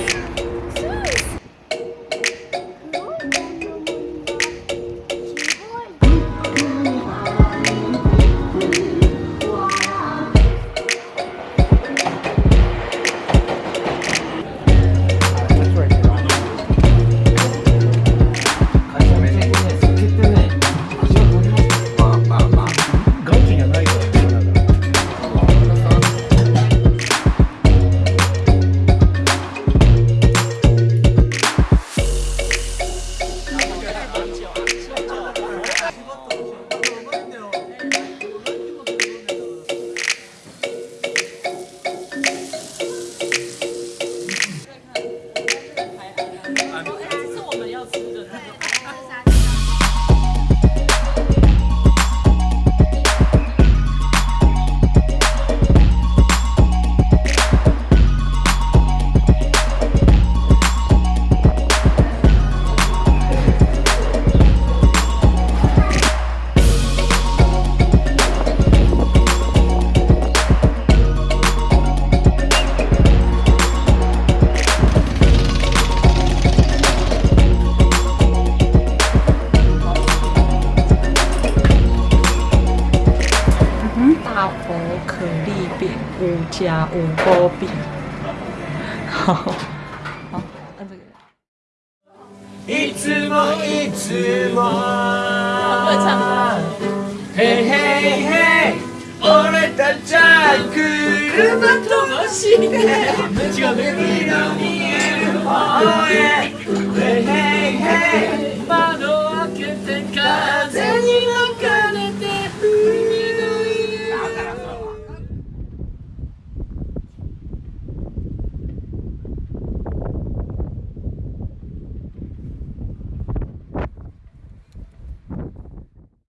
Yeah. 아, 大薄可丽饼，五加五波饼，好好按这个。嘿嘿嘿，俺たちは車と走って。